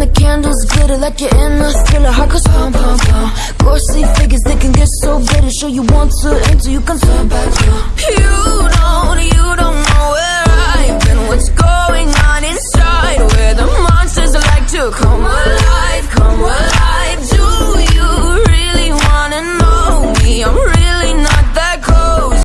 the candles glitter like you're in a thriller. Heart goes pum pum pum. Ghostly figures they can get so bitter. Show you want to enter, you can turn back down. You don't, you don't know where I've been. What's going on inside? Where the monsters like to come